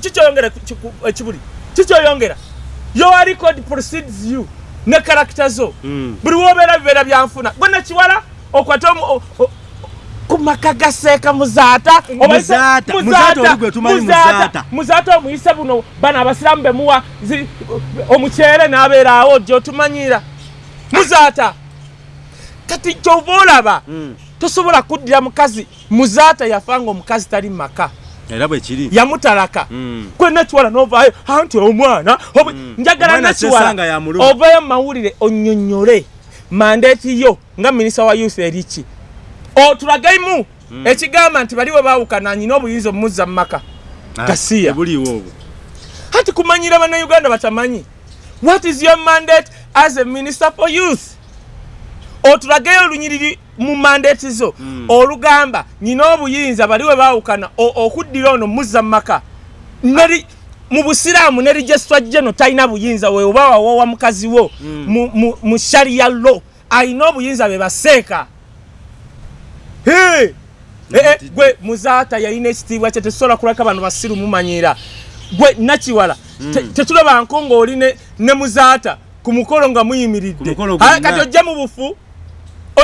kikyoyongera ekibuli kikyoyongera your record precedes you ne karakita zo. Mm. buli wobeera bibeera byanfuna gwe nakiwala okwate omu- o- o- ku maka gaseeka muzaata Muzaata. Omuyise buno bano abasiraamu bemuwa omukyere n'abeera awo gyotumanyira. Muzaata kati kyova olaba Mm. tosobola kuddira mukazi. Muzaata yafanga omukazi tali mu maka era bwe kiri. Yamutalaka. Mm. kwena kiwala novaayo anti omwana obwe- njagala nakiwala ovayo mu mawulire onyonyole mandeeti yo nga minisita wa youth eriki otulagaimu ekigamba nti bali we baawukana nyina obuyinza omumuzza mu maka. Ah, Gasiya. obwo. Hati kumanyira bannayuganda batamanyi what is your mandate as a minister for youth otulageyo olunyiriri mu mandeeti zo Mm. olugamba nyina obuyinza bali we baawukana okuddira ono muzza mu maka. Neri mu busiraamu ne registra geno talina buyinza we oba wawowa mukazi wo Mm. mu- mu- mu sharia lo alina obuyinza be baseeka. Hey! Eh, eh, gwe muzaata yalina ekitiibwa kye tesobola kulaka bano basiru mumanyira. Gwe nakiwala te- tetulabanko ng'oli ne- ne muzaata ku mukolo nga muyimiridde. Kati ojja mu bufu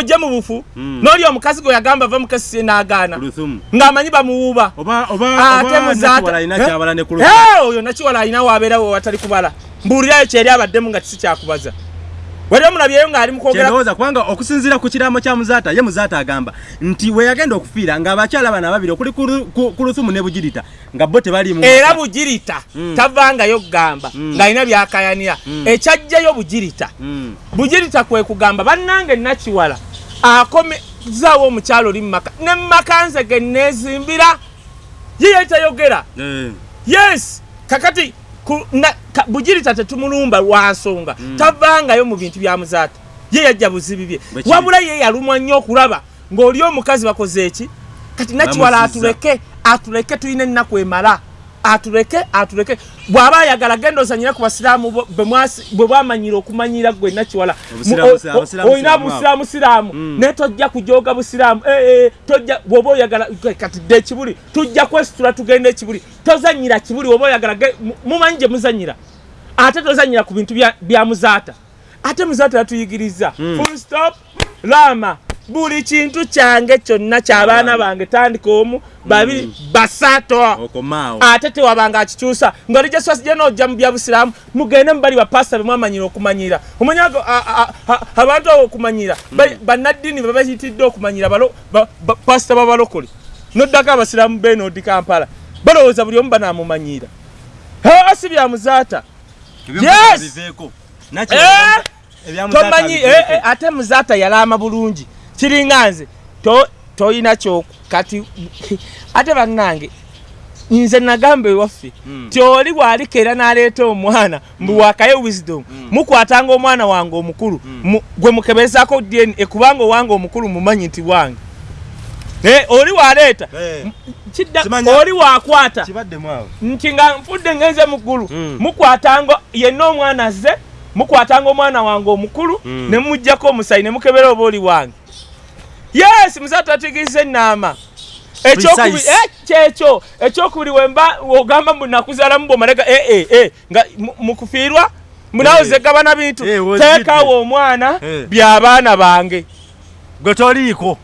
ojja mu bufu Mm. n'oli omukazi gwe yagamba va n'agaana Kuluthumu. ng'amanyi bamuwuuba ate nakiwala alina Eh? Eh, oyo nakiwala alina wabeerawo watali kubala mbuulirayo kyeri abaddemu nga kisi kyakubaza wali omulabyeyo ng'ali mu kwogera kyendowooza kubanga okusinziira ku kiraamo kya muzaata ye muzaata agamba nti we yagenda okufiira ng'abakyala bano ababiri okuli ku Lu- ku ku lusumu ne bugirita nga bo tebaliimu era bugirita Mm. tavangayo kugamba Mm. ng'alina byakayanira Mm. ekyajjayo bugirita Mm. bugirita kwe kugamba bannange nakiwala akomezaawo omukyalo oli mumaka ne mumaka nze ge neezimbira ye yali tayogera Eh. yes kakati bugirita tetumulumba lwa nsonga. Mm. tavangayo mu bintu bya muzaata. Ye yajja buzibi bye. Wabula ye yalumwa nnyo okulaba ng'oli omukazi bakoze eki? Kati nakiwala atuleke atuleke tulina ennaku emala atuleke atuleke. Bw'aba ayagala genda ozanyira ku basiraamu bo- bwe bwamanyira okumanyira gwe nakiwala Obusiraamu- Mu- o- abasiraamu- o- abasiraamu olina siraamu busiraamu siraamu Mm. naye tojja kujooga busiraamu Eh, eh, tojja bw'oba oyagala kati dde ekibuli tujja kwesitula tugenda ekibuli tozanyira kibuli oba oyagala mumanyi gye muzanyira. Ate tozanyira ku bintu bya- muzaata. Ate muzaata yatuyigiriza. Mm. full stop. Laama buli kintu kyange kyonna ky'abaana bange tandika omu babiri basatu okomaawo ate tewabanga akikyusa. Nga lijeswasi je nojja mu byabusiraamu mugende mubali bapasita bemwamanyira okumanyira. Omanyi ago a- a- a- abantu abo okumanyira. Ba- bannaddiini bebayitidde okumanyira pasita babalokole noddako abasiraamu benodi kampala. Balowooza buli omu banamumanyira si byamuzaata Yes! Eh! tomanyi eh, eh, ate muzaata yalaama bulungi kiringa nze to- toyina kati ate bannange nze nagamba ewaffe Mm. ti oli bw'alikeera n'aleeta omwana mbu wakayo wisdom mukwatanga omwana wange omukulu mu- gwe mukebezaako dna kubanga owange omukulu mumanyi nti wange. Eh, oli waleeta Simanya- oli wakwata nti nga nfudde ngenze muggulu mukwatanga yenna omwana azze mukwatanga omwana wange omukulu ne muggyako omusayi ne mukebera oba oli wange yes muzaata ategeriza ennaama ekyokubiri Precise. eh, kyekyo ekyokubiri wemba ogamba mbu nakuzaalamu bwomalega ee ee nga mu- mukufiirwa munawo Eh. zegabana bintu Eh, wozidde. teekawo omwana Eh. by'abaana bange gwe toliiko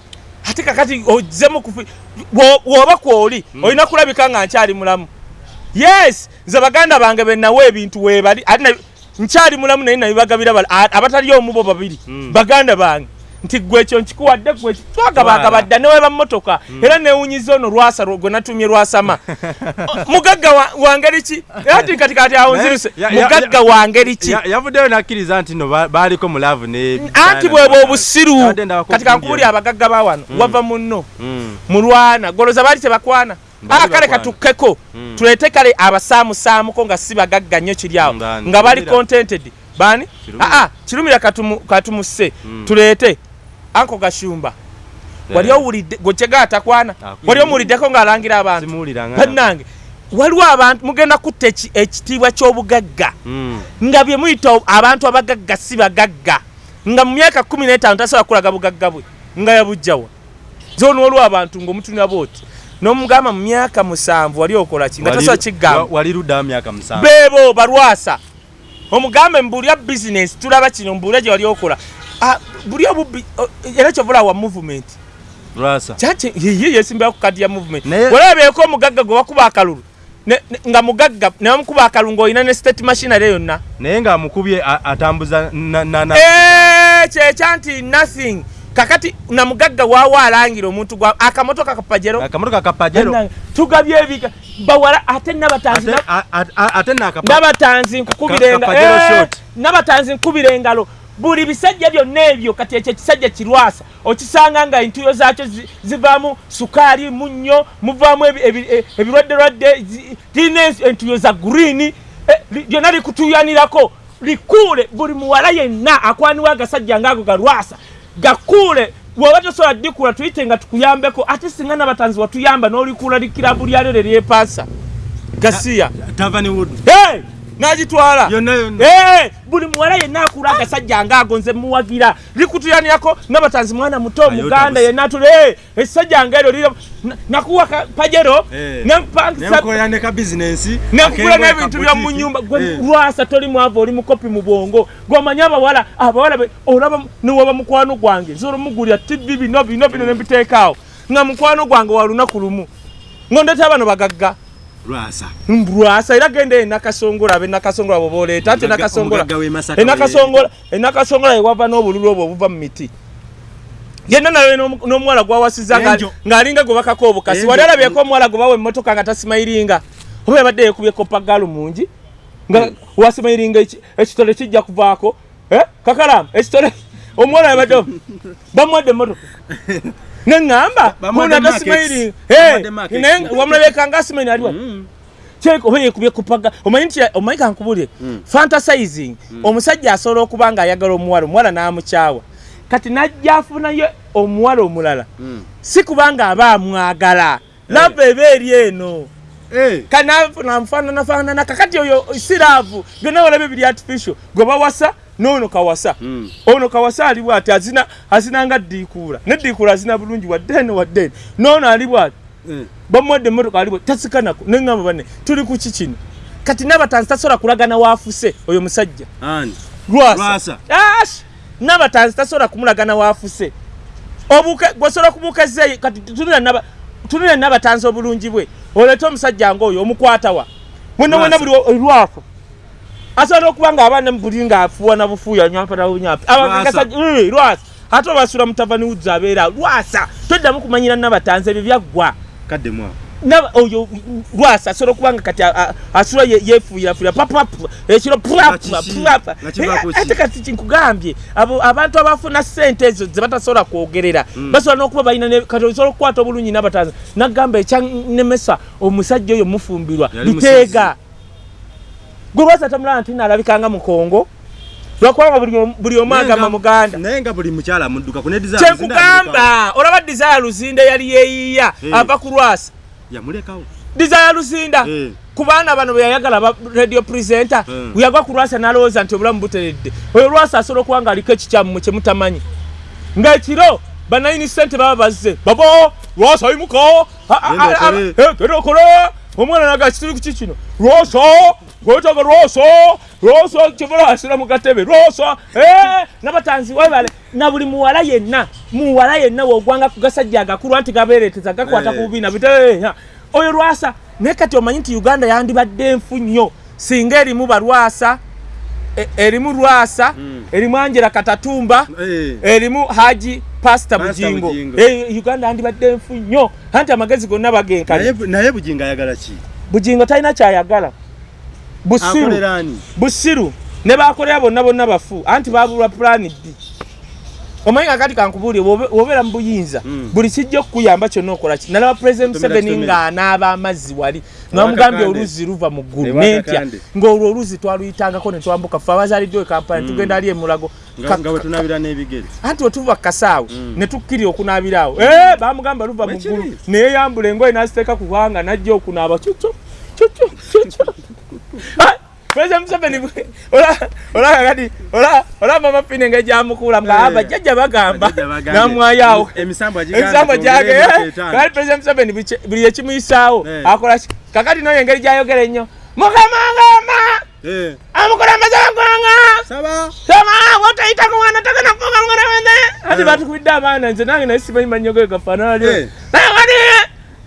ate kakati ozze mukufi bwo- bw'oba kwoli olina kulabika nga nkyali mulamu yes nze baganda bange benawa ebintu weebali ate na- nkyali mulamu naye nabibagabira bala- a- abatali omubo babiri Mm. baganda bange nti gwe ekyo nkikuwadde gwe twagabagabadda neweba mmotoka era newunyiza ono lwasa gwe natumye lwasama mugagga wa- ngeri ki? Era ti kati kati awo nziruse mugagga wa ngeri ki? Ya- yavuddeyo nakkiriza nti no ba- baaliko mu laavu ne anti bwebwe obusiru. Kati kankubuli abagagga ba wano wava munno Mm. mulwana goloza baali tebakwana. Baali aa kale bakwana. katukkeko. Tuleete kale abasaamusaamuko nga si bagagga nnyo kiri awo. Nga- bali contented. Bani aa kirumira katumu- katumusse Mm. tuleete anko gashumba. Wali owulidde gwe kyega atakwana Akwiriye. wali omuwuliddeko ng'alangira abantu. Bannange waliwo abantu mugenda kutta eki- ekitiibwa ky'obugagga. Mm. nga bye muyita abantu abagagga si bagagga. Nga mu myaka kumi n'etaano tasobola kulaga bugagga bwe nga yabujjawa zoona olwo abantu ng'omutunira booti n'omugamba mu myaka musanvu wali okola ki? Nga tasobola wa- kigamba. wali luddawo myaka musanvu? Beebo balwasa. Omugambe mbuulya bizinesi tulaba kino mbuulya gye wali okola. Ah, buli obubbi era kyovula wa movement? Ye yesimbira ku kadi ya movement. Walabeeko omugagga gwe wakuba akalulu. Nga mugagga ne bamukuba akalulu ng'olina ne state machinery yonna. Naye ng'amukubye a- atambuza na- na- na- Eh, kyekya nti nothing. Kakati na mugagga waawa alangira omuntu gwa akamotoka kapajero. Akamotoka kapajero. Tugabye ebika. Bawala ate nabatanzi ate a- a- a- ate nakapa nabatanzi nkukubira enga- Kapajero Eh, nabatanzi nkubira engalo buli bisajja byonna ebyo kati ekyo ekisajja kirwasa okisanga nga entuyo zaakyo zi- zivaamu sukaali munnyo muvaamu e- ebirwadderwadde tirina entuyo za gurini lyonna likutuyanirako likuule. Buli muwala yenna akwaniwa agasajja ngaago galwasa gakuule. Bwoba tosobola ddikula tuyite nga tukuyambeko ate singa nabatanzi watuyamba n'olikuula likirabu lyalyo lyeryepasa gasiya. Tavani wood. Hey! N'agitwala. Hey! buli muwala yenna akula agasajja ngaago nze muwagira. Likutuyanirako nabatanzi mwana muto omuganda yenna atule essajja ngaeryo lira na- nakuwa pajero Eh. nempangisa nemukolera ne ka bizinensi nekugula n'ebintu byomu nyumba gwe lwasa toli mwavu oli mukopi mu bwongo gweomanyi abawala abawala olaba newaba mukwano gwange nsobola omugulira tivi bino bino bino nembiteekaawo nga mukwano gwange wa lunaku lumu ngondeta bano bagagga lwasa lwasa era genda enakasongola abenakasongola bwobaoleeta ati Omugagga- enakasongola Masaka enakasongola yewava n'obululu obwo obuva mu miti yenna nawe n'omu- n'omuwala gwawasiza nga- Enjo. ng'alinga gwe bakako obukasi Enjo. wali alabyeko omuwala gwe bawa emmotoka nga tasimayiringa oba yabadde yekubyeko pagalu mungi nga wasimayiringa eki- ekitole kijja kuvaako Eh? kakalamu ekitole omuwala yabadde bamuwadde emmotoka neŋŋamba Bamuwadde muna markets. tasimayiringa Bamuwadde markets. naye wamulabeka nga asimayini aliwa kyeko oba yekubye kupaga. Omanyi nti omanyi kankubulire fantasizing. Omusajja asobola okuba nga ayagala omuwala omuwala n'amukyawa kati najja afunayo omuwala omulala. Si kubanga aba amwagala. Lava eba eri eno. Kati namufaananafaanana kakati oyo siraavu. Byonna walabe biri artificial. Gwe bawasa noono kawasa. Ono kawasa ali bwati azina azinanga ddiikuula. Neddiikuula azina bulungi waddeene waddeene noono ali bwati. Bamuwadde emmotoka alibo tasikanako neŋŋamba banne tuli ku ki kino? Kati nabatanzi tasobola kulagana waafuse oyo musajja? Ani? Lwasa. Lwasa. Ash! nabatanzi tasobola kumulagana waafuse obuke gwosobola kubukezeeyo kati tunula naba- tunula nabatanzi obulungi bwe. Oleete omusajja ngaoyo omukwatawa mwena mwena Lwasa. buli lwafu asobola okuba nga abaana buli ngaafuwa nabufuuya nyampatabunyampi Lwasa. lwasa ate obasula mutavani wudza abeera lwasa toddamu kumanyira nabatanzi ebyo byaggwa oyo lwasa asobola okuba nga kati asula ye- yefuuyirafuuyira papapu ekiro ate kati kinkugambye abo abantu abafuna sente ezo ze batasobola kwogerera basobola n'okuba balina kati osobola okukwata obulungi n'abatanzi nagamba ekyanemesa omusajja oyo mufumbirwa Yali biteega gwe lwasa tamulaba nti naalabikanga mukongo lwakubanga buli omu- buli omu agamba muganda. naye nga buli mukyala mudduka ku nediza kyenkugamba olaba desire luzinda yali yeeyiya Eh. ava ku lwasa. Yamulekawo. Desire luzinda Eh. ku baana bano beyayagala ba radio presenter Mm. bweyagwa ku lwasa n'alowooza nti obulamu buteredde. Oyo lwasa asobola okuba nga aliko ekikyammwe kye mutamanyi. Ng'ekiro banayini sente baba bazze. Babo lwasa yimuka Genda okole. Omwana naga kituli ku kikino. Lwasa gwetaga lwasa lwasa kivula asira mu gatebe. Lwasa Eh, nabatanzi webale na buli muwala yenna muwala yenna wogwanga ku gasajja agakulu anti gabeereteza gakwata Eh. ku bubina biteya oyo lwasa naye kati omanyi nti uganda yandibadde enfu nnyo singa erimu balwasa e- erimu lwasa erimu anjera katatumba erimu haji pasita Pastor bujingo. Eh, uganda yandibadde enfu nnyo. Anti amagezi gonna bagenkale naye bujinga ayagala ki? Bujingo talina kyayagala. Busiru. Akolera ani? Busiru. Ne bakolera bonna bonna bafu. Anti babulwa pulani ddi omanyi kakati kankubuulire wobe- wobeera mu buyinza Mm. buli kijja okukuyamba kyonna okola ki? Nalaba Tomera museveni ng'anaaba amazzi wali namugambye Kakande. oluzi luva mu ggulu nentya ng'olwo oluzi twaluyitangako ne twambuka ffe abazaaliddwa e kampala ne tugenda ali emulago anti wetuva kasaawo Mm. ne tukkirira okunaabiraawo Eh, bamugamba luva mu ggulu neyeyambula engoye n'aziteeka ku bwanga najja okunaaba kyokyo kyokyo kyokyo President museveni bwe- ola- olaba kati ola- olaba mama fine nga gyamukula nga Eh. abajjajja bagamba Bajjajja bagambye. namwayawo Emisambo agigamba ebisambo gyage twongere emyaka etaano. kati president museveni buli- ekimuyisaawo Eh. akola kakati noyo engeri gyayogera ennyo mukama ngamba Eh, amukulembeze waggwanga saba soma wotayita ku mwana tagenda kufuuka mukulembeze ati Eh. batukubidde abaana nze nange naye simanyi manyo ge gafaananalyo Eh. kati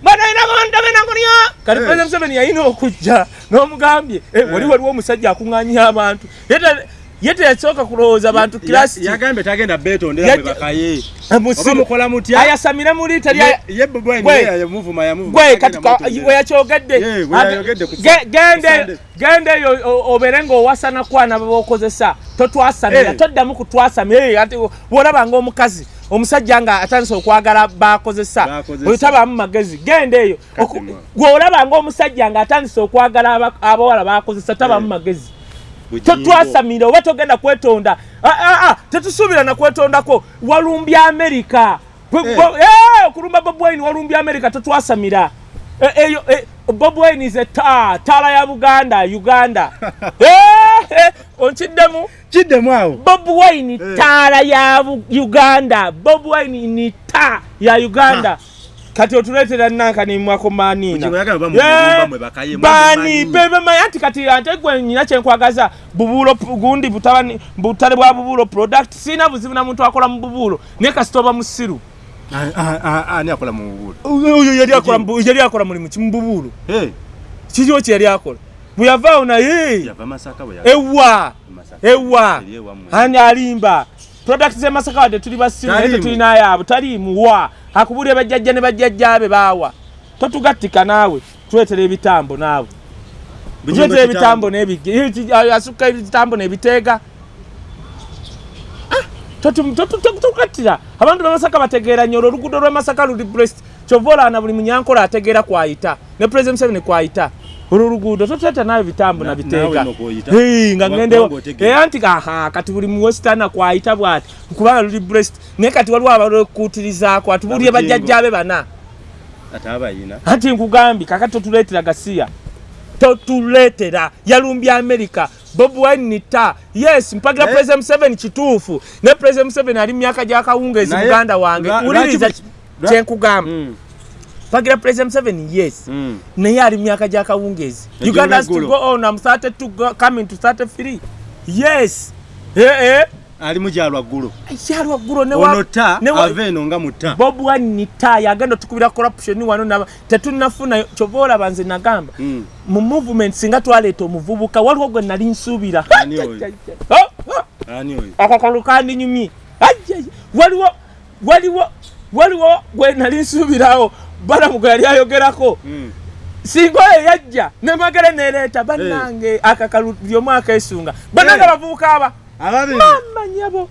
batayita ku mwana tagenda kulya kati Eh. president museveni yalina okujja n'omugambye eh, wali Eh. waliwo omusajja akuŋŋaanyiya abantu Yete- ye teyasooka kulowooza bantu kirasiti yagambye tagenda betondera Yajja- bwe bakaye musiru mukola mutya ayasamire mu liita lya Ye- Bobi Wine Gwe. ye yamuvuma yamuvuma gwe tagenda kati ka- mwetondera. we sa- gende gende eyo o- obeere ng'owasana kwana bokozesa totwasamira Eh. toddamu kutwasamira Eh, ati bwolaba ngaomukazi omusajja nga atandise okwagala bakozesa. Oyo tabaamu magezi. Gende eyo. Mwa. gwolaba ngaomusajja nga atandise okwagala aba- abawala bakozesa tabaamu Eh. magezi. Totwasamira oba togenda kwetonda. Ah, ah, ah, tetusuubira na kwetondako. Walumbya amerika Gwe- Eh. gwe- eh, okulumba bob wine walumbya amerika tetwasamira Eh, eyo bob wine is a taa taala ya buganda uganda onkiddemu? Kiddemu awo? Bob wine Eh. taala ya uganda. Bob wine ni taa ya uganda. Kati otuleetera nankanimwako manina. Bugingo yagamba bamulumba mwe bakaye, bani mwamumanyi. bebemanyi anti kati ate gwe nyina kyenkwagaza bubuulo gundi butale bwa bubuulo product sina buzibu na muntu akola mu bubuulo. Naye kasita oba musiru. Ah, ah, ah, ani akola mu bubuulo? Oyo yali akola mu mulimu ki mu bubuulo? Eh, kikyo kye yali akola bwe yavaawo naye yava masaka bwe ewa. Masaka. ewa. Eri ewammwe. ani alimba? Product zemasaka wadde tuli basiru naye Taliimu. tetulinayaabo taliimuwa akubulira bajjajja ne bajjajjaabe baawa. Totugattika naawe tuletera ebitambo naawe. Bugingo tuletera kitambo. ebitambo n'ebige asukka ebitambo n'ebiteega. Totugattira. Abantu bemasaka bategeera nnyo olwo oluguudo lw'emasaka luli brest kyova olaana buli munyankola ategeera kwayita ne president museveni kwayita olwo oluguudo totuleeta naawe bitambo Na- nabiteeka. n'okwoyita. Hey, nga Kuba- ngendewo kubanga otegeera. era nti aha kati buli muwesitana kwayita bwati kubanga luli brest naye kati waliwo abalwekuutirizaako atubulire Nabugingo. bajjajjaabe bana. Ate abayina. Anti nkugambye kakati totuleetera gasiya totuleetera yalumbya amerika bob wine nita yes mpagira Naye- president museveni kituufu. Ne president museveni ali mu myaka gyakawungeezi Naye- muganda wange. bu- lwa- kyenkugamba Mm, mpagira president museveni yes. Mm. naye ali myaka gyakawungeezi uganda has to go on am 32 go- coming to 33 yes. Eh, eh. ali mukyalwa ggulu kyalwa ggulo ne wa- ono ta ne wa- ava eno nga muta bob wine nita yagenda otukubira corruption wano tetunafuna kyova olaba nze nagamba. Mm. mu movement singa twaleeta omuvubuka waliwo gwe nali nsuubira? Oh, oh, kandinyumye Ajjaj, waliwo waliwo waliwo gwe nali nsuubirawo balamu gwe yali ayogerako. Mm. singa oyo yajja nemagere nereeta bannange akakalu lyomu akeesunga bannange Eh. abavubuka aba ababiri mamanyabo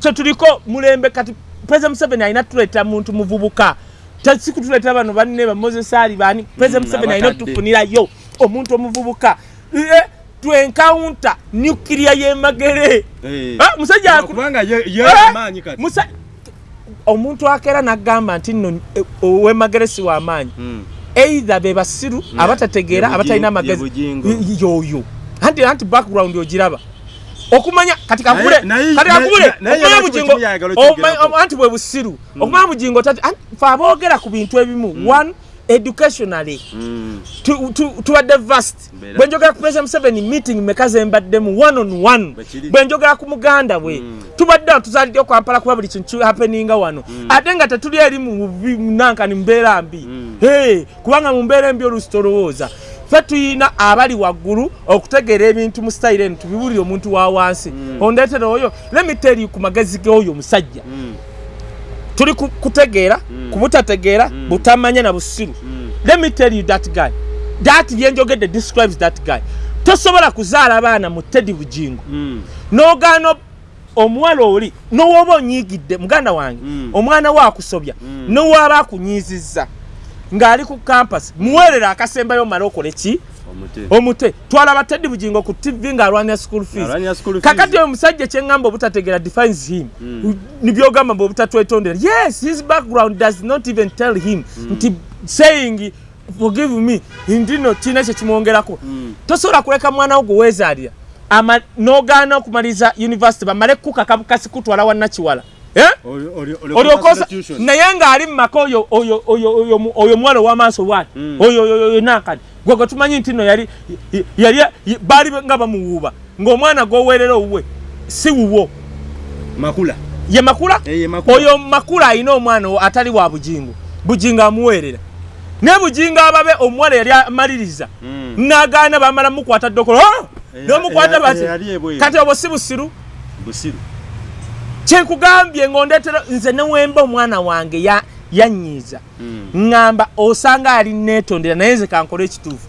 kyetuliko mulembe kati president museveni alina tuleeta muntu muvubuka. Tasikutuleetera bano banne bamozesaali bani president Mm, museveni alina otufunirayo omuntu omuvubuka. Eh, twenkawunta nyukiria yemagere Eh. Ah, musajja omuntu akeera nagamba nti nno eh, owemagere si wamaanyi Mm. either be basiru Yeah, abatategeera ye abatalina amagezi. Y- yoyo anti anti background ogiraba. Okumanya kati kakule kati kakule okumanya bugingo om- anti bwe busiru okumanya bugingo tati anti fe aboogera ku bintu ebimu. One educationally Mm. tu- tu- tubadde vast. Bwe njogera ku president museveni meeting meka zembaddemu one on one. Bwe njogera ku muganda bwe Mm. tubadde awo tuzaalidde okampala kuba buli kintu happeninga wano. Ate nga tetuli eri mu bubi- nankani mbeera mbi. Hey, kubanga mu mbeera embi oluusi tolowooza. Ffe tuyina abali waggulu okutegeera ebintu mu sitayire eno tubibuulire omuntu wa wansi. Ondeetera oyo lemiteri ku magezi g'oyo omusajja. Tuli ku- kutegeera ku butategeera butamanya na busiru Mm. let me tell you that guy that byenjogedde describes that guy tosobola kuzaala baana mu tedi bugingo Mm. n'ogaana omuwala oli n'owooba onyiigidde muganda wange Mm. omwana we akusobya Mm. n'owaaba akunyiizizza ng'ali ku campus muweerera akasembayo omale okole ki omute. Omute. Twalaba tedi bugingo ku tv ng'alwanira school fees. Kakati oyo musajja kyeŋŋamba obutategeera defines him. Mm. nibyogamba mbe obutatwetondera yes his background does not even tell him. Nti saying forgive me ndino kiina kyekimwongerako Mm. tosobola kuleka mwana wo gwe weezaalira ama- n'ogaana okumaliza university bamale kukaka bukasi kutwala wannakiwala Eh? Olyokosa naye ng'ali mu maka oyo oyo- oyo- oyo mu- oyo omuwala ow'amaaso bwati Mm. oyo nankani gwe gwe tumanyi nti no yali baali nga bamuwuuba ng'omwana gw'oweerera owuwe si wuwo. Makula. Ye makula? Eh, oyo makula alina omwana atali wa bujingo bujingo amuweerera. Naye bujingo ababe omuwala yali amaliriza. Mm. n'agaana bamala mukwata ddokolo. "Ah!" Eh, n'omukwata bati kati obwo si busiru? Busiru kyenkugambye ng'ondeetera nze newemba omwana wange ya- yanyiiza. Ŋŋamba osanga ali neetondera naye nze kankole ekituufu.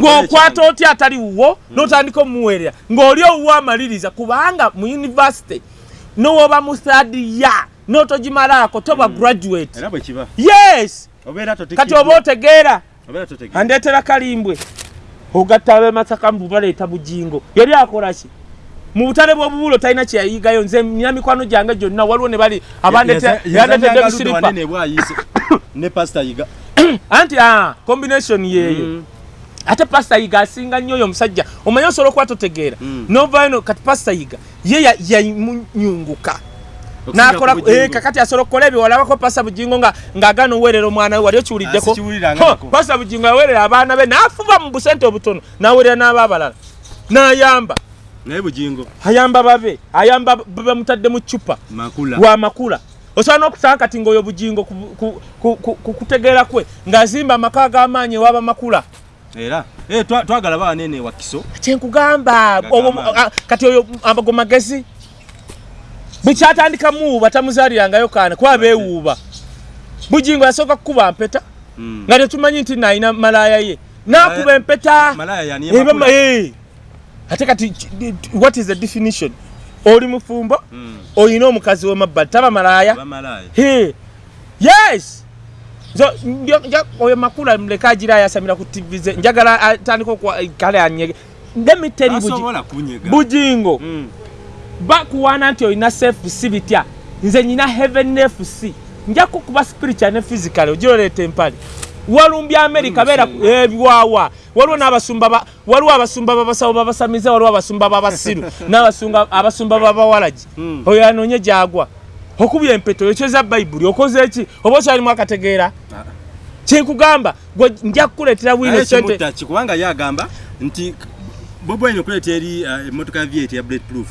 Ng'okwata otya atali wuwo n'otandika omuweerera. Ng'oli owuwo amaliriza kubanga mu univesity nowoba mu sadiya n'otogimalaako toba graduate. Bwe kiba. Yes! Kati oba otegeera andeetera kalimbwe. Ogatta abemasaka mubaleeta bujingo yali akolaki mu butale bw'obubulo talina kyeyayigayo nze nina mikwano gyange gyonna. Waliwo ne bali abandetedde bwayise. Ne pasita yiga. Anti ah, combination yeeyo Mm. ate pasita yiga asinga nnyo oyo omusajja. Omanye osobola okuba totegeera? Mm. novayo no kati pasita yiga ye ya- yamunyunguka. Nakola kakati asobola okukola ebyo walabako pasita bugingo nga ng'agaana oweerera omwana we wali okiwuliddeko. Ah, pasita bugingo yaweerera abaana be n'afuba mu busente obutono n'aweerera n'aba abalala. N'ayamba naye bujingo ayamba babe ayamba bamutadde mu cupa makula. Wa makula. Osobola n'okusanga kati ng'oyo bugingo ku- ku- ku- ku ku kutegeera kwe ng'azimba amaka ag'amaanyi ewaba makula? Era. Eh, twa- twagala ba wanene wa kiso. Kyenkugamba kati oyo abago magezi? Bukyatandika muwuuba tamuzaalirangayo kaana kuba beewuuba. Bugingo yasooka kukuba mpeta Mm. nga tetumanyi nti naalina malaaya ye. N'akuba empeta ate kati what is the definition? Oli mufumbo oyina omukazi wemabbali taba malaaya. Bamalaya He. yes! So oyo makula muleka agira ayasamira ku tv ze njagala atandika kale anyege. Bujingo. Mm. bakuwaana nti olina fc bitya nze nyina heaven fc nja kukuba spiritual ne physical ogiroleeta empale walumbya america beera ku- ebiwawa waliwo n'abasumba waliwo abasumba babasawo babasamiza waliwo abasumba babasiru n'abasumba abasumba babawalagi Mm. oyo anoonye gyagwa. Okubya empeta oyokyeza bayibuli okoze eki oba okyalimu akategeera? Ah. kyenkugamba gwe nja kukuleetera bwino naye sente kimutaki kubanga ye agamba nti bobi wine okuleeta eri uh, emmotoka vyeti ya blade proof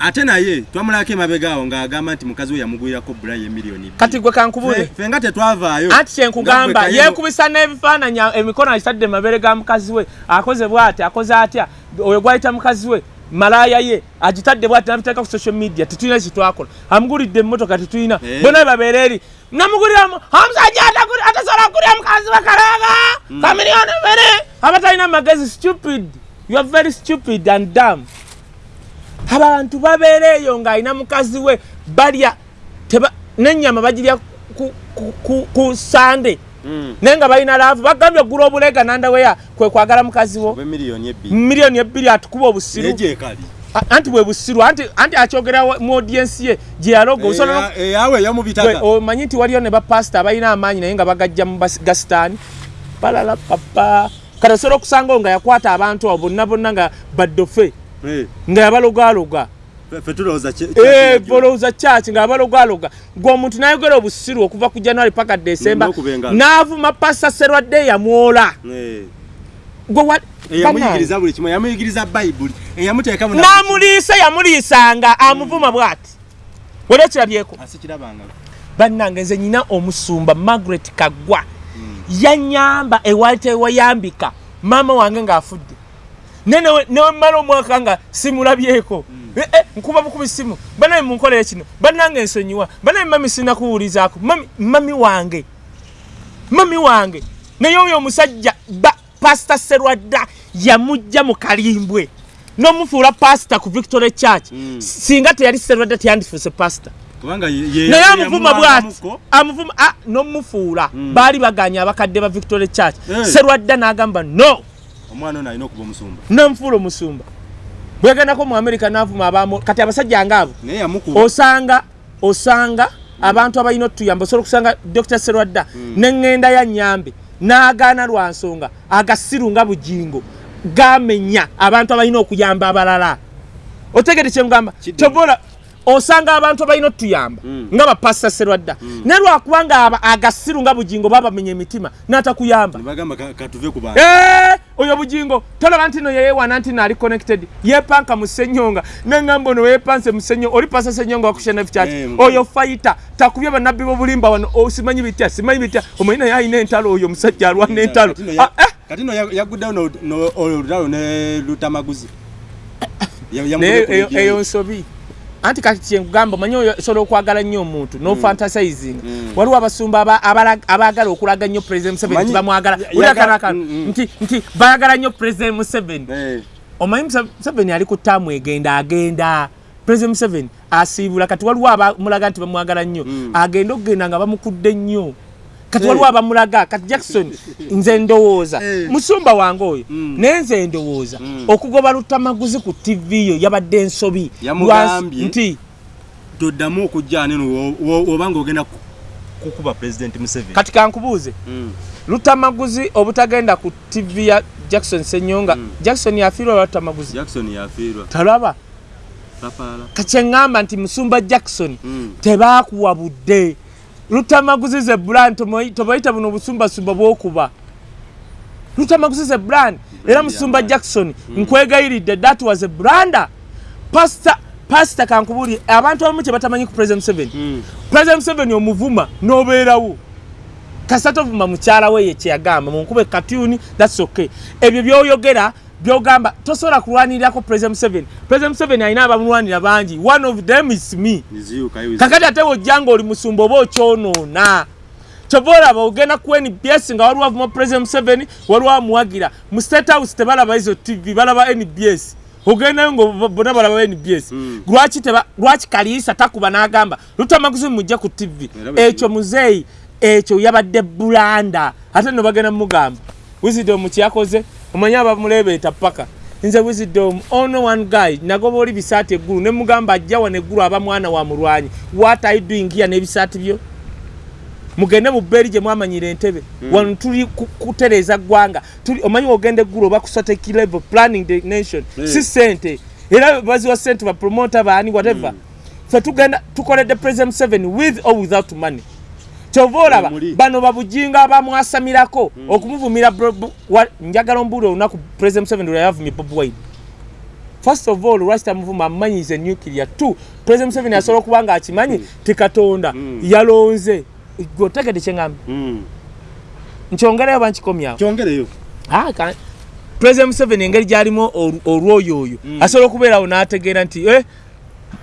ate naye twamulako emabega awo ng'agamba nti mukazi we yamugwirako bula ye miliyoni bbiri. kati gwe kankubule Fe- nga tetwavaayo. Anti kyenkugamba yeekubisa n'ebifaananyi emikono agisadde mabere ga mukazi we akoze bw'ati akoze atya? Oyo gwayita mukazi we malaaya ye agitadde bwati nabiteeka ku social media tetulina kyetwakola amugulidde emmotoka tetulina Eh. bonna babeera eri namuguliramu omusajja atasobola kugulira mukazi we kalaaga kamiliyoni bbiri! Abatalina magezi stupid. You are very stupid and dam abantu babeera eyo ng'alina mukazi we balya teba- n'ennyama bagirya ku- ku- ku- ku sande. Mm. naye nga balina laavu bagambye oggula obulega nandaweya kwe kwagala mukazi wo. Miliyoni ebbiri atukuba obusiru. Anti bwe busiru anti anti akyogera mu audiensi ye gye yaloga osobola Eh, eh, awe yamubitaka omanyi nti waliyo ne bapasita abalina amaanyi naye nga bagajja mu gasitaani balala papa. Kati osobola okusangawo nga yakwata abantu abo bonna bonna nga baddofe nga yabalogaloga kye- bolowooza kyaki nga abalogaloga gwe omuntu nayogera obusiru okuva ku january paka engalo. n'avuma pasa serwadde yamwola Eh, n'amuliisa yamuliisanga amuvuma bw'ati. Wali okirabyeko? Asikirabanga bannange nze nyina omusumba margaret kagwa. Yanyamba ewali tewayambika. Maama wange ng'afudde ne newe- newemmala omwaka nga simulabyeko Eh, eh, nkuba bukubi simu. Banaye munkolere kino bannange ensonyiwa banaye mami sinakuwulizaako. Mami mami wange. Mami wange. Naye oyo omusajja ba pasita serwadda yamugja mu kalimbwe. N'omufuula pasita ku victory church. Mm. singa teyali serwadda teyandifuuse pasita naye ye- amuvuma bwati. amuvuma ah, nomufuula. Baali baganya abakadde ba victory church. Serwadda n'agamba no omwana ono alina okuba omusumba. Namufuula omusumba. Bwegendako mu america navuma abamu kati abasajja ngaabo osanga osanga abantu abalina otuyamba osobola okusanga dr serwadda neŋŋenda ya nyambe n'agaana lwa nsonga agasiru nga bugingo gamenya abantu abalina okuyamba abalala. Otegere kyengamba Kidde. tobola osanga abantu abalina otuyamba Mm. nga bapasa serwadda. Naye lwakubanga agasiru nga bugingo babamenya emitima n'atakuyamba oyo bugingo tolaba nti no yeyewana nti no ali connected yepanka mu ssenyonga neŋŋamba ono weyepanse mu ssenyonga oli pasa ssenyonga wakushana Eh, kyaki mukama. oyo fayita takubye bannabbi b'obulimba wano o, simanyi bitya simanyi bitya omanyi naye alina entalo oyo omusajja alwana entalo. Kati no Ah, eh, no ya- yaguddewo no- no- olutalo ne lutamaguzi. Eyo nsobi anti kati kyenkugamba omanyi oyo osobola okwagala nnyo omuntu nofantasizing Mm. waliwo abasumba aba- abala- abaagala okulaga nnyo president museveni Manyi- tibamwagala akantu, Mm, mm. nti nti baagala nnyo president museveni. Eh, omanyi museveni ali ku ttaamu egenda agenda. President museveni asiibula kati waliwo abamulaga nti bamwagala nnyo. Mm. agenda okugenda nga bamukudde nnyo kati waliwo abamulaga kati jackson nze ndowooza. Musumba wange oyo Mm. naye nze ndowooza. Mm. okugoba lutamaguzi ku tv yo yabadde ensobi nti toddamu okujja neno obanga ogenda ku- kukuba president museveni. Kati kankubuuze. Mm. lutamaguzi obutagenda ku tv ya jackson senyonga jackson yafiirwa lwa lutamaguzi? Jackson yafiirwa. Talaba. Tapaala kakyeŋŋamba nti musumba jackson Mm. Lutamaguzi ze brand tobayita buno obusumbasumba bwokuba. Lutamaguzi ze brand era musumba jackson nkwegayiridde that was a branda pasita pasita kankubuli abantu abamu kye batamanyi ku president museveni. Mm. president museveni omuvuma n'obeerawo. Kasita ovuma mukyala we ye kyeyagamba munkube katuni thats okay. Ebyo byoyogera byogamba tosobola kulwanirirako president museveni. President museveni alina abamulwanira bangi. One of them is me. Kakati ate wojja nga oli musumba oba okyonoona? Kyova olaba ogenda ku nbs nga waliwo avuma president museveni waliwo amuwagira. Mu state house tebalaba izo tv balaba nbs ogendayo nga bona balaba nbs Mm. lwaki kaliisa takuba n'agamba lutamaguzi mujja ku tv ekyo muzeeyi ekyo yabadde bulanda ate no bagenda mugamba wisdom kyakoze omanyi abamulebeeta paka? Nze wisdom ono one guy. Nagoba oli bisaati eggulu ne mugamba ajja wano eggulu aba mwana wa mulwanyi. What you doing here? N'ebisaati byo. Mugende mu bbeeri gye mwamanyira entebe. Wano tuli ku- kutereeza ggwanga. Omanyi ogenda eggulu oba kusoteki level planning the nation. Eh. si sente era baziwa sente bapromota baani whatever. Fe tugenda tukoledde president museveni with or without money kyova olaba bano babujinga abamwasamirako okumuvumira Bu- wa- njagala ombuuli olunaku president museveni lwe yavumye bob wine. First of all lwaki tamuvuma amumanyize nuclear. Two president museveni asobola okuba nga akimanyi ti katonda yalonze. Otegedde kyeŋŋamba Mm. nkyongerayo bankikomyawo president museveni engeri gyalimu olwoyo oyo asobola okubeerawo n'ategeera nti eh,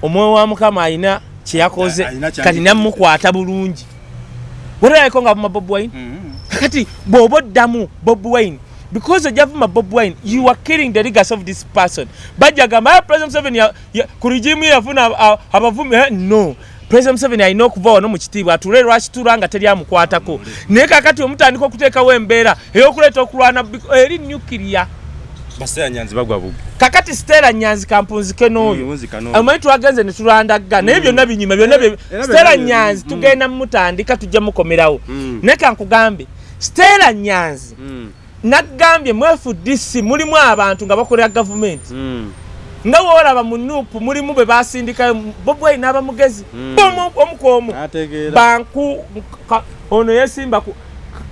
omwoyo wa mukama alina kyeyakoze kati namukwata bulungi werabeko nga vuma bob wine? Mm. kakati bw'oba oddamu bob wine because ojja vuma bob wine you are killing the legacy of this person. Bajja gamba "Ah, president ya- ku regimu ye yafuna aba- aba- abavumi Eh, no. President museveni alina okuva wano mu kitiibwa atule lwakitula nga teri amukwatako? Naye kakati omutandika okuteekawo embeera ey'okuleeta okulwana eri nuclear baseera nyanzi bagwa bubi kakati stera nyanzi kampunzike n'oyo Muzika no. amanyi twagenze ne tulwandaga naye byonna binyuma byonna bye- Era stera byonna bye- nyanzi mm. tugenda mumutandika tujja mukomerawo Mm. naye kankugambe stera nyanzi Mm. nagambye mu fdc mulimu abantu nga bakolera gavumenti Mm. nga woolaba mu nuupu mulimu bwe basindikayo bobwai n'abamugezi Mm. Omu- omu ku omu ategeera banku ka- ono yesimba ku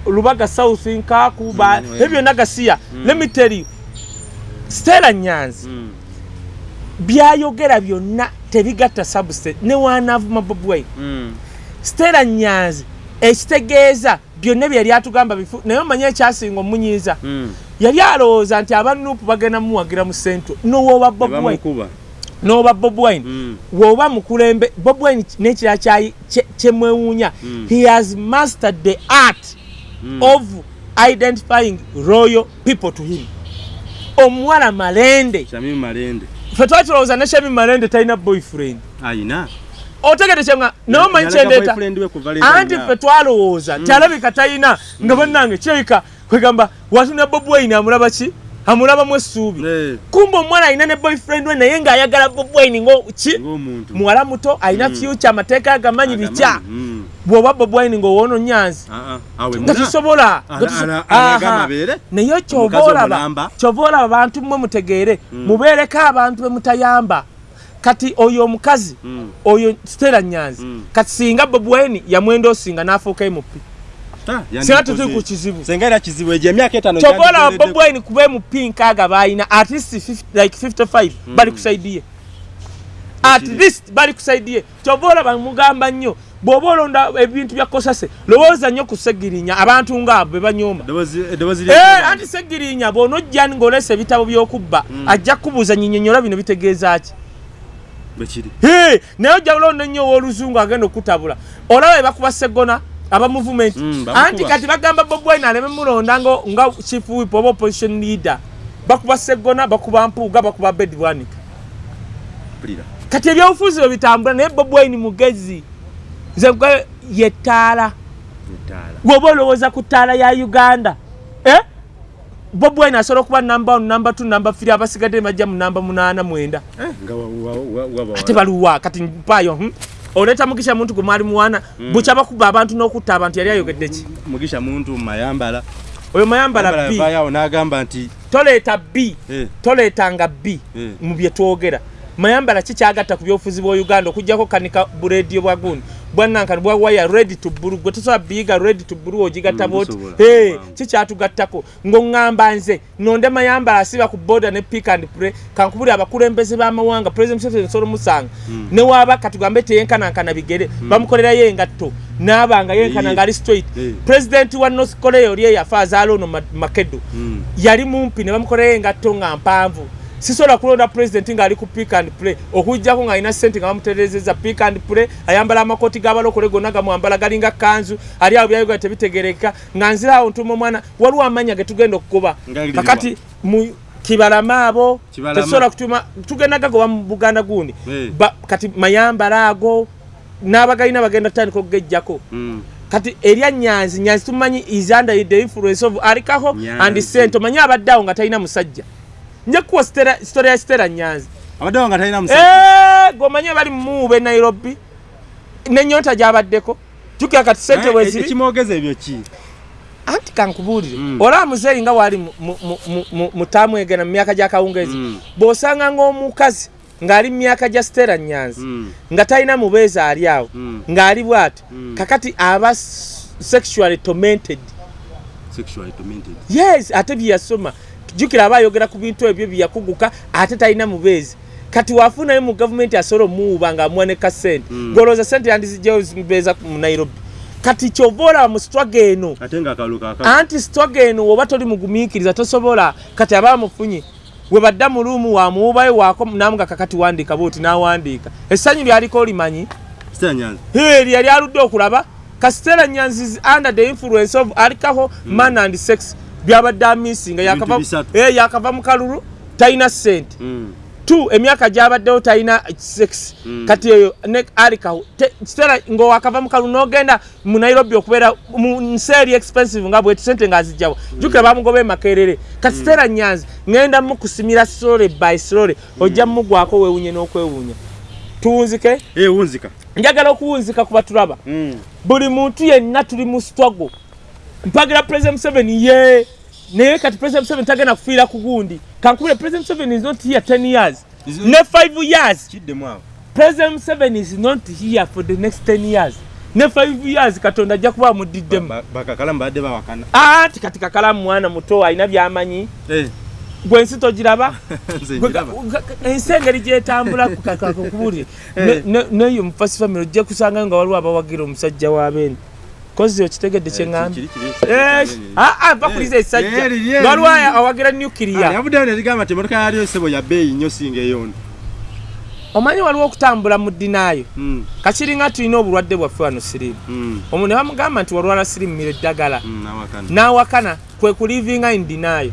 lubaga south nkaaku ba- Mm, ebyo byonna gasiya let me tell you stera nyanzi Mm. byayogera byonna tebigatta substate ne wanavuma bobwai Mm. stera nyanzi ekitegeeza byonna byeyali atugamba bifu naye omanye ekyasinga omunyiiza Mm. yali alowooza nti abanuupu bagenda mumuwagira mu nowooba Ne bobwine bamukuba n'oba bob wine Mm. woba mukulembe bob wine n'ekirala kye- kyemwewuunya Mm. he has mastered the art Mm. of identifying royal people to him omuwala malende. Shamim Malende. Fe twakirowooza ne shemi malende talina boyfriend. Ayina. Otegede kyenga naye omanyi kyendeeta anti fe twalowooza nti alabika talina nga bannange kyeyika kwegamba watuna bob wine amulaba ki? Amulabamu essuubi kumba omwana alina ne boyfriend we naye ng'ayagala bob wine ngo ki? Ng'omuntu. Muwala muto alina Mm. fyuca amateeka agamanyi bikya. Mm. Bw'oba bob wine ng'owoono nyanzi awe nga muna. kisobola Ana- nga kiso- ana- anagamba Aha. abeere naye kyova olaba kyova olaba bantu mmwe mutegeere mubeereko abantu be mutayamba. Kati oyo omukazi Mm. oyo stera nyanzi Mm. kati singa bob wine yamwenda osinga n'afuuka mp singa tutuli ku kizibu. kyova olaba bob wine kuba mp nkaaga balina at least 50 like 55 bali kusaidi ye. At least bali kusaidi ye. Kyova olaba mugamba nnyo bw'oba olonda ebintu bya kosase lowooza nnyo ku segirinya abantu ngaabo be banyooma Eh, anti segirinya bw'onojja ng'olesa ebitabo by'okubba ajja kukubuuza nyinyonyola bino bitegeeza ki? Naye ojja kulonda ennyo ow'oluzungu agenda okutabula olaba ebakuba segona aba movement. Mm, bamukuba. anti kati bagamba bob wine aleme mulonda nga chief whip oba opposition leader. Bakuba segona bakuba mpuuga bakuba bedwanika kati ebyobufuzi bwe bitambula naye bob wine mugezi nze yettaala etaala gwoba olowooza ku ttaala ya uganda eh? bob wine asobola okuba namba 1 namba 2 namba 3 abasigadde bajja mu namba 8 mwenda. Waba ate baluwa kati mpayo hm? oleeta mugisha muntu gwe mwali muwana bukya bakuba abantu n'okutta abantu yali ayogedde ki? Mugisha muntu mayambala. Oyo mayambala b. yavaayo n'agamba nti toleeta b. Eh, toleetanga b Eh. mu bye twogera. Mayambala kikyagatta ku byobufuzi bwa uganda okugjako kanika bureediyo bwa gundi bwanankani bwa waya ready to gwe tosobola biyiga ready to bulu ogigatta Mm, bwoti. busobola. Hey, Wow. kikyatugattako ng'oŋŋamba nze nonde mayambala asiba ku boda ne pick and pray kankubuli abakulembeze b'amawanga president museveni nsolo musanga. Ne waaba katugambe teyenkanankana bigere bamukolerayo engatto naabanga yenkana Eh. ngaali straight. Eh. president wa north korea oli eyafa azaala ono Ma- makedo. Mm, yali mumpi ne bamukolera engatto nga mpanvu sisobola kulonda president ng'ali ku pick and play. Okujjako ng'alina sente nga bamuterezeza pick and play ayambala amakooti g'abalokole gonna gamwambala galinga kanzu ali awo byayoga tebitegereka nga nziraawo ntuma omwana waliwo amanya ge tugenda okukuba. Kakati mu kibalama abo tetusobola kutuma tugenda gagoba mu buganda gundi. Kati mayambala ago n'abagalina bagenda tutandika okugejjako. Mm. kati erya nyanzi nyanzi tumanyi is under the influence of alikaho and sente omanyi abadde awo nga talina musajja nja kuwa sitory ya sitera nyanzi abaddewo nga talina musajja. Eh, gwomanyi bali muube nairobi. Nenyota gyabaddeko. Jukira kati sente Eh, bweziri ekimwogeza ebyo ki? Anti kankubuulire. Mm. olaba muzeeyi nga waali mu- mu- mu- mu- mu- mutaamu egena mu myaka gya kawungeezi. Mm. bw'osanga ng'omukazi ng'ali mu myaka gya sitera nyanzi Mm, nga talina mubeezi ali awo mm. ng'ali bw'ati Mm. kakati aba sexually tormented. Sexually tormented. Yes ate byeyasoma jukira aba ayogera ku bintu ebyo byeyakuguka ate talina mubeezi. Kati wafunayo mu gavumenti asobola omuwuba nga amuwa ne kasente Mm. golooza sente yandizijjayo zimubeeza mu nairobi. Kati kyova olaba mu sitwaga eno anti sitwaga eno woba toli mugumiikiriza tosobola? Kati aba amufunye. We badda mu luumu wamuwubayo waako namuga kakati wandiika bwoti n'awandiika. Essanyu lyaliko Hey, lyali aludde okulaba. Kasitera nyanzi is under the influence of alcohol man and sex byabadde amisinga yakava. Eh, yakava mu kalulu talina sente Mm, tu emyaka gyabaddewo talina sex Mm. kati eyo ne alcohol kitera ngaowakava mu kalulu n'ogenda mu nairobi okubeera mu nsi eri expensive nga bweti sente ng'azijjawo jukira bamugoba emakerere kati sitera nyanzi ŋŋenda mukusimira slole by slole ojja mumugwako weewunye n'okwewuunya. Tuwunzike? Eh, njagala okuwunzika kuba tulaba Mm, buli muntu yenna tuli mu struggle mpagira president museveni ye. Naye kati president museveni tagenda kufiira ku gundi. Kankubire president museveni is not here 10 years. Ne 5 years. Kiddemu awo president museveni is not here for the next 10 years. Ne 5 years katonda ajja kuba amudiddemu Ba- bakakalamu badde bawakana anti kati kakalamu mwana muto alina byamanyi. Eh, gwe ensi togiraba? Ensi engeri gyetambula kakakubulire neyo mufasi family ojja kusangayo nga waliwo abawagira omusajja w'abeene kozi okitegedde kyeŋŋambye Kiri- kiri- kiri- mpa kuliza esajja Eh, eh, liri. awagira Ah, nukiria yavuddeyo nerigamba nti emotoka yaliyo sebo ya bbeeyi nnyo singa eyono. Omanyi waliwo okutambula mu ddinaayo Mm, kakiringa tulina obulwadde bwaffe wano siriimu mm, omuntu ne bamugamba nti walwala sirimumira eddagala. Mm, awakana n'awakana kwe kulivinga in denial.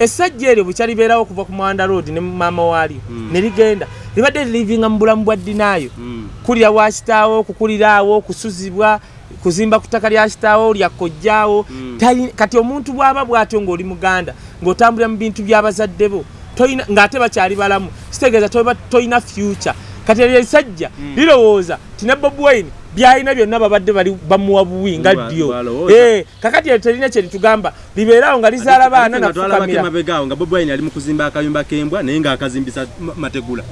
Essajja eryo bukya libeerawo okuva ku mwanda road ne maama waalyo ne ligenda. Libadde lilivinga mu bulamu bwa dinaayo Mm, kulira wa kitaawo kukuliraawo kusuzibwa kuzimba ku ttaka lya kitaawo lya kojjaawo. Mm. Kati omuntu bw'aba bw'atyo ng'oli muganda ng'otambulira mu bintu by'abazadde bo toyina- ng'ate bakyali balamu kitegeeza toba toyina future. Kati eryo esajja lirowooza ti ne bob wine byalina byonna babadde bali bamuwa buwi nga ddyo. bwalowooza. Eh, kakati eryo terina kye litugamba libeerawo nga lizaala baana nafukamira mabegaawo nga bobi wine ali mu kuzimba akayumba k'embwa naye ng'akazimbisa ma- mategula.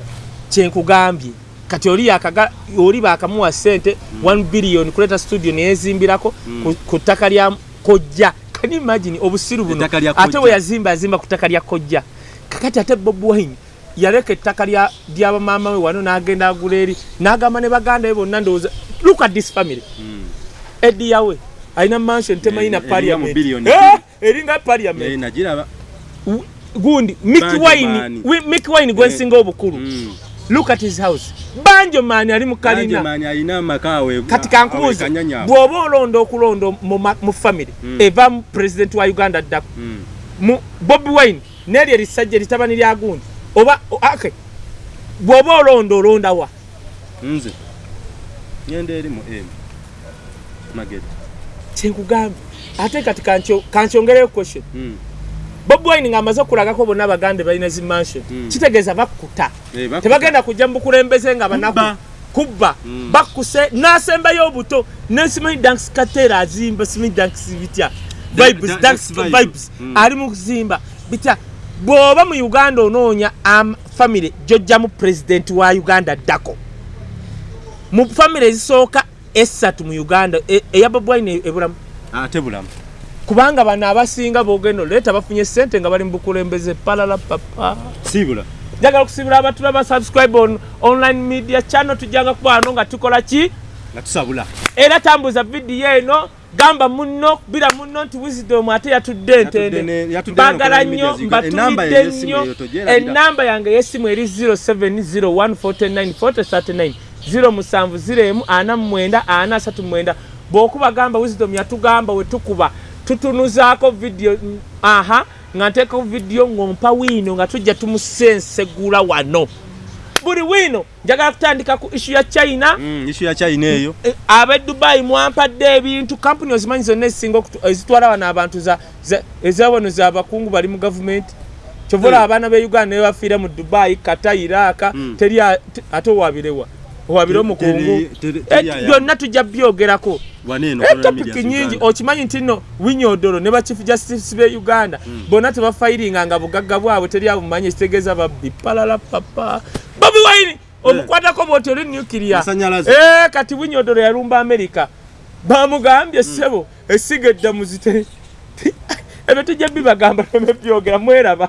Kyenkugambye kati oli yakaga oli bakamuwa sente 1 billion kuleeta studio neyezimbirako ku- ku ttaka lya kojja. Kani imagine obusiru buno? Ate we yazimba yazimba ku ttaka lya kojja. Kakati ate bob wine yaleka ettaka lya- lyabamaama we wano n'agenda agula eri n'agamba ne baganda be bonna ndowooza look at this family. Eddi yawe alina mansion temayina Eh, parliament. Eh, eringa parliament. Eh, W- gundi Mick Banjo wine man. wi- Mick wine gwensinga obukulu. Mm. Look at his house. Banjo maani ali mu Kanje kalina. manyi alina amakaawe kati kankubuuza kanyanya bw'oba olonda okulonda mu family Mm. eva mu president wa uganda ddako mu bobi wine neryo erisajja eritabani lya gundi. Oba o- okay. Bw'oba olonda olondawa nze. Ngenda eri mu m. Magedi kyenkugambye ate kati kankyo- kankyongereyo question Bobi wine ng'amaze okulagako bonna abaganda balina zi mansion. Mm. kitegeeza bakkuta Eh, tebagenda kujja mu bukulembeze nga banaku Kubba. bakkuse n'asembayo obuto. Nesimanyi danks kateera azimba simanyi danks bitya vibes da- danks Vibes. vibes. Mm. ali mu kuzimba. Bitya bw'oba mu uganda onoonya am family gyojjamu pulezidenti wa uganda ddako. Mu family ezisooka esatu mu uganda e- eya bobwine ebulamu ate bulamu kubanga bano abasinga bogenda oleeta bafunye sente nga bali mu bukulembeze palala papa. Sibula. Njagala okusibira abatula ba subscribe on online media channel tujjanga kuba wano nga tukola ki? Nga tusabula. Era tambuza vidiyo eno gamba muno kubira muno nti wisdom ate yatudde entende mbagala ku nnyo mbatulidde y'essimu nnyo. enamba yange y'essimu eri 0701494039 07 ana mwenda ana asatu mwenda. Bw'okuba gamba wisdom yatugamba we tukuba tutunuzaako vidiyo aha nga nteekako vidiyo ng'ompa wiino nga tujja tumusensegula wano. Buli wiino njagala kutandika ku ishu ya china. Mm, isu ya china eyo. Eh, ab'e dubayi mwampadde ebintu kampuni ozimanyi zonna ezisinga ezitwala wano abantu za- za- ezawano zabakungu bali mu gavumenti kyova olaba abaana be uganda ne bafiira mu dubayi kata iraka Mm. teri ate owabirewa owabire omukungu. Eh, byonna tujja byogerako. Etopiki nyingi okimanyi nti nno winyodolo ne bachief justice be uganda bonna tebafairinga nga bugagga bwabwe teri abumanyi ekitegeeza babbi. Palala papa bobi wine omukwatako bwoti oli. Eh, kati winyodolo yalumba amerika bamugambye ssebo esiga eddamuzi te ebyo tujja bibagamba nebyogera mweraba